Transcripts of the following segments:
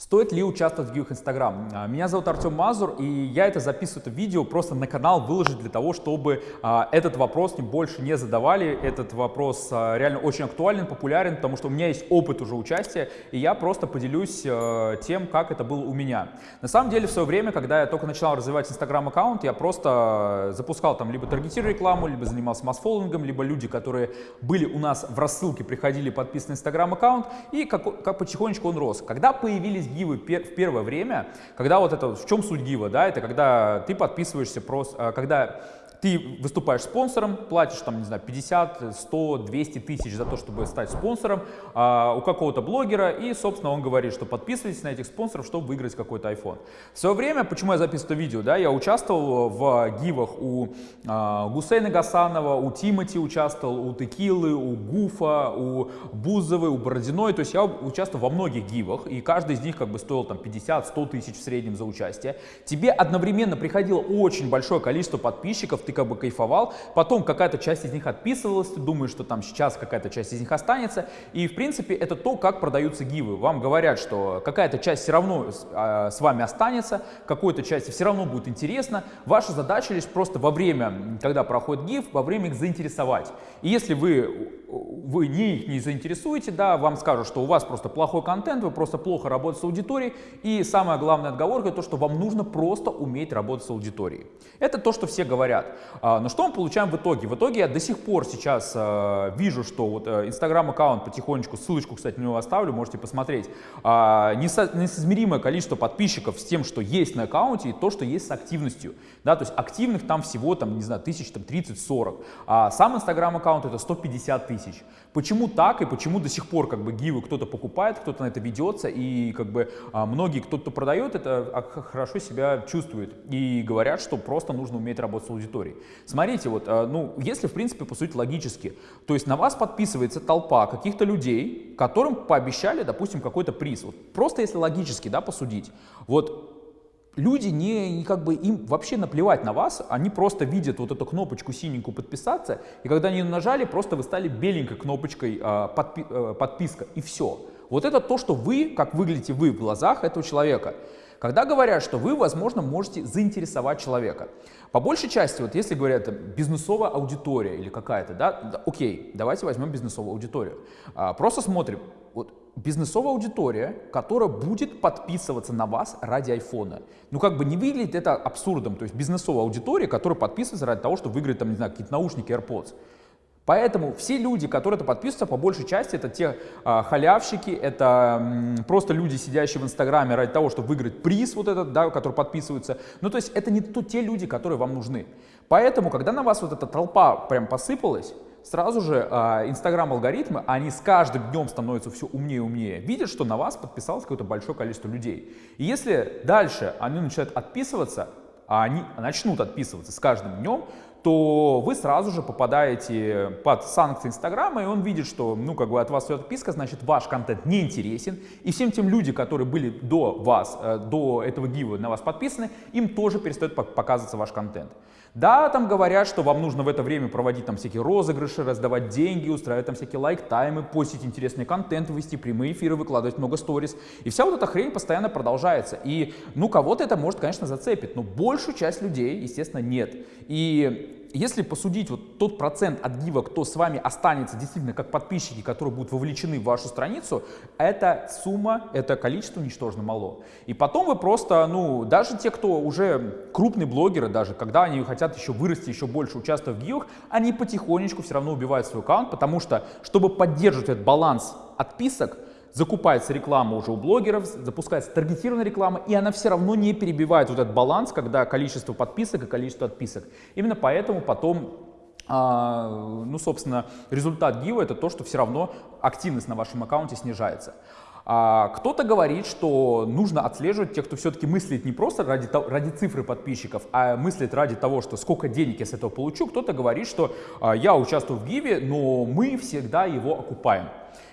Стоит ли участвовать в гивах Инстаграм? А, меня зовут Артем Мазур, и я это записываю, это видео просто на канал выложить для того, чтобы а, этот вопрос не больше не задавали. Этот вопрос а, реально очень актуален, популярен, потому что у меня есть опыт уже участия, и я просто поделюсь а, тем, как это было у меня. На самом деле, в свое время, когда я только начинал развивать Инстаграм аккаунт, я просто запускал там либо таргетирую рекламу, либо занимался масс-фоллингом, либо люди, которые были у нас в рассылке, приходили подписаны Инстаграм аккаунт, и как, как потихонечку он рос. Когда появились гивы в первое время, когда вот это, в чем суть гива, да, это когда ты подписываешься просто, а, когда ты выступаешь спонсором, платишь там, не знаю, 50, 100, 200 тысяч за то, чтобы стать спонсором а, у какого-то блогера, и, собственно, он говорит, что подписывайтесь на этих спонсоров, чтобы выиграть какой-то iPhone. В свое время, почему я записываю это видео, да, я участвовал в гивах у а, Гусейна Гасанова, у Тимати участвовал, у Текилы, у Гуфа, у Бузовой, у Бородиной, то есть я участвовал во многих гивах, и каждый из них как бы стоил там 50-100 тысяч в среднем за участие. Тебе одновременно приходило очень большое количество подписчиков, ты как бы кайфовал, потом какая-то часть из них отписывалась, ты думаешь, что там сейчас какая-то часть из них останется, и в принципе это то, как продаются гивы. Вам говорят, что какая-то часть все равно а, с вами останется, какой-то части все равно будет интересно, ваша задача лишь просто во время, когда проходит гиф, во время их заинтересовать. И если вы вы не их не заинтересуете, да, вам скажут, что у вас просто плохой контент, вы просто плохо работаете с аудиторией, и самая главная отговорка то, что вам нужно просто уметь работать с аудиторией. Это то, что все говорят. А, но что мы получаем в итоге? В итоге я до сих пор сейчас а, вижу, что вот инстаграм-аккаунт потихонечку, ссылочку, кстати, на него оставлю, можете посмотреть, а, несоизмеримое количество подписчиков с тем, что есть на аккаунте, и то, что есть с активностью. Да, то есть активных там всего, там, не знаю, тысяч, там, 30-40. А сам инстаграм-аккаунт это 150 тысяч тысяч. Почему так и почему до сих пор как бы гивы кто-то покупает, кто-то на это ведется и как бы а, многие, кто-то продает, это а, хорошо себя чувствует и говорят, что просто нужно уметь работать с аудиторией. Смотрите, вот, а, ну, если в принципе посудить логически, то есть на вас подписывается толпа каких-то людей, которым пообещали, допустим, какой-то приз. Вот просто если логически, да, посудить, вот люди не, как бы им вообще наплевать на вас, они просто видят вот эту кнопочку синенькую подписаться, и когда они нажали, просто вы стали беленькой кнопочкой э, подпи э, подписка, и все. Вот это то, что вы, как выглядите вы в глазах этого человека. Когда говорят, что вы, возможно, можете заинтересовать человека. По большей части, вот если говорят бизнесовая аудитория или какая-то, да, окей, давайте возьмем бизнесовую аудиторию. А, просто смотрим, бизнесовая аудитория, которая будет подписываться на вас ради айфона. Ну, как бы не выглядит это абсурдом. То есть бизнесовая аудитория, которая подписывается ради того, чтобы выиграть, там, не знаю, какие-то наушники AirPods. Поэтому все люди, которые это подписываются, по большей части это те а, халявщики, это м, просто люди, сидящие в Инстаграме ради того, чтобы выиграть приз вот этот, да, который подписываются. Ну, то есть это не то, те люди, которые вам нужны. Поэтому, когда на вас вот эта толпа прям посыпалась, сразу же Инстаграм-алгоритмы, они с каждым днем становятся все умнее и умнее, видят, что на вас подписалось какое-то большое количество людей. И если дальше они начинают отписываться, а они начнут отписываться с каждым днем, то вы сразу же попадаете под санкции Инстаграма, и он видит, что, ну, как бы от вас идет отписка, значит, ваш контент не интересен, и всем тем людям, которые были до вас, э, до этого гива на вас подписаны, им тоже перестает показываться ваш контент. Да, там говорят, что вам нужно в это время проводить там всякие розыгрыши, раздавать деньги, устраивать там всякие лайк-таймы, постить интересный контент, вести прямые эфиры, выкладывать много сториз. И вся вот эта хрень постоянно продолжается. И, ну, кого-то это может, конечно, зацепить, но большую часть людей, естественно, нет. И если посудить вот тот процент от гива, кто с вами останется действительно как подписчики, которые будут вовлечены в вашу страницу, эта сумма, это количество ничтожно мало. И потом вы просто, ну, даже те, кто уже крупные блогеры, даже когда они хотят еще вырасти, еще больше участвовать в гивах, они потихонечку все равно убивают свой аккаунт, потому что, чтобы поддерживать этот баланс отписок, закупается реклама уже у блогеров, запускается таргетированная реклама, и она все равно не перебивает вот этот баланс, когда количество подписок и количество отписок. Именно поэтому потом а, ну, собственно, результат гива это то, что все равно активность на вашем аккаунте снижается. А кто-то говорит, что нужно отслеживать тех, кто все-таки мыслит не просто ради, ради цифры подписчиков, а мыслит ради того, что сколько денег я с этого получу. Кто-то говорит, что а, я участвую в гиве, но мы всегда его окупаем.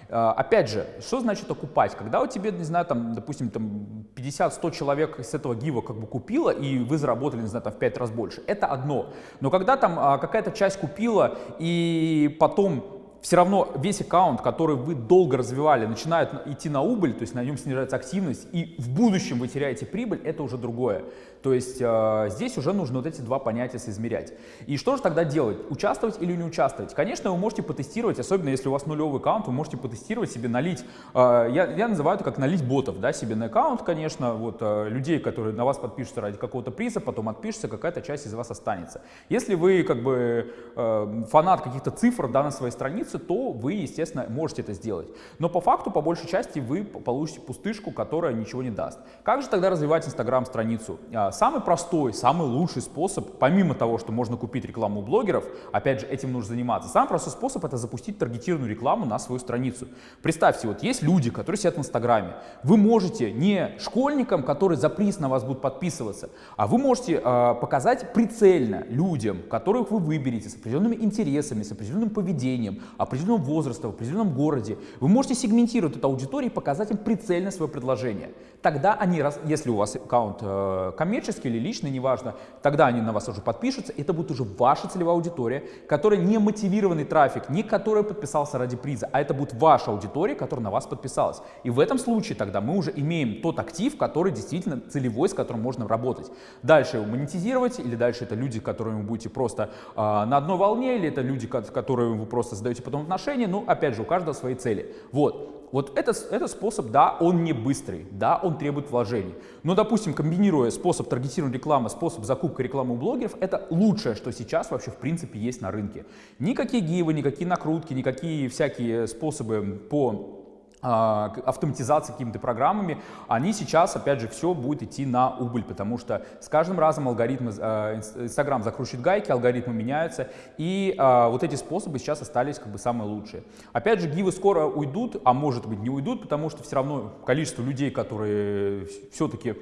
А, опять же, что значит окупать? Когда у тебя, не знаю, там, допустим, там 50-100 человек с этого гива как бы купила, и вы заработали, не знаю, там в 5 раз больше, это одно. Но когда там а, какая-то часть купила, и потом все равно весь аккаунт, который вы долго развивали, начинает идти на убыль, то есть на нем снижается активность, и в будущем вы теряете прибыль, это уже другое. То есть э, здесь уже нужно вот эти два понятия соизмерять. И что же тогда делать? Участвовать или не участвовать? Конечно, вы можете потестировать, особенно если у вас нулевый аккаунт, вы можете потестировать себе, налить, э, я, я называю это как налить ботов, да, себе на аккаунт, конечно, вот э, людей, которые на вас подпишутся ради какого-то приза, потом отпишутся, какая-то часть из вас останется. Если вы как бы э, фанат каких-то цифр да, на своей странице, то вы, естественно, можете это сделать. Но по факту, по большей части, вы получите пустышку, которая ничего не даст. Как же тогда развивать Инстаграм-страницу? А, самый простой, самый лучший способ, помимо того, что можно купить рекламу у блогеров, опять же, этим нужно заниматься, самый простой способ это запустить таргетированную рекламу на свою страницу. Представьте, вот есть люди, которые сидят в Инстаграме. Вы можете не школьникам, которые за приз на вас будут подписываться, а вы можете э, показать прицельно людям, которых вы выберете с определенными интересами, с определенным поведением, определенного возраста, в определенном городе. Вы можете сегментировать эту аудиторию и показать им прицельно свое предложение. Тогда они, если у вас аккаунт э, коммерческий или личный, неважно, тогда они на вас уже подпишутся. Это будет уже ваша целевая аудитория, которая не мотивированный трафик, не который подписался ради приза, а это будет ваша аудитория, которая на вас подписалась. И в этом случае тогда мы уже имеем тот актив, который действительно целевой, с которым можно работать. Дальше его монетизировать, или дальше это люди, которыми вы будете просто э, на одной волне, или это люди, которые вы просто создаете потом отношения. Ну, опять же, у каждого свои цели. Вот вот это, это способ, да, он не быстрый, да, он требует вложений. Но, допустим, комбинируя способ таргетированной рекламы, способ закупки рекламы у блогеров, это лучшее, что сейчас вообще в принципе есть на рынке. Никакие гивы, никакие накрутки, никакие всякие способы по автоматизации какими-то программами, они сейчас, опять же, все будет идти на убыль, потому что с каждым разом алгоритмы, а, Инстаграм закручивает гайки, алгоритмы меняются, и а, вот эти способы сейчас остались как бы самые лучшие. Опять же, гивы скоро уйдут, а может быть не уйдут, потому что все равно количество людей, которые все-таки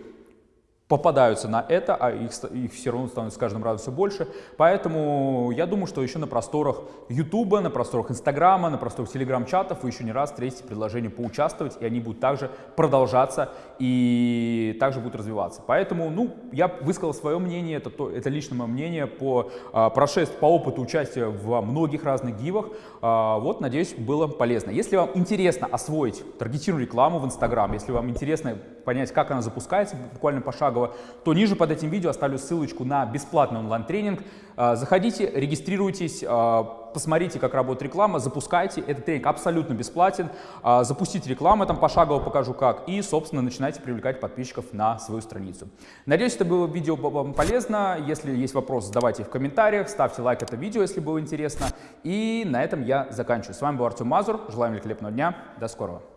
попадаются на это, а их, их все равно становится с каждым разом все больше. Поэтому я думаю, что еще на просторах YouTube, на просторах Инстаграма, на просторах Телеграм-чатов вы еще не раз встретите предложение поучаствовать, и они будут также продолжаться и также будут развиваться. Поэтому, ну, я высказал свое мнение, это, то, это личное мое мнение по а, прошествию, по опыту участия в многих разных гивах. А, вот, надеюсь, было полезно. Если вам интересно освоить таргетированную рекламу в Инстаграм, если вам интересно понять, как она запускается буквально пошагово, то ниже под этим видео оставлю ссылочку на бесплатный онлайн-тренинг. А, заходите, регистрируйтесь, а, посмотрите, как работает реклама, запускайте. Этот тренинг абсолютно бесплатен. А, запустите рекламу, там пошагово покажу как. И, собственно, начинайте привлекать подписчиков на свою страницу. Надеюсь, это было видео вам полезно. Если есть вопросы, задавайте их в комментариях. Ставьте лайк это видео, если было интересно. И на этом я заканчиваю. С вами был Артем Мазур. Желаем великолепного дня. До скорого.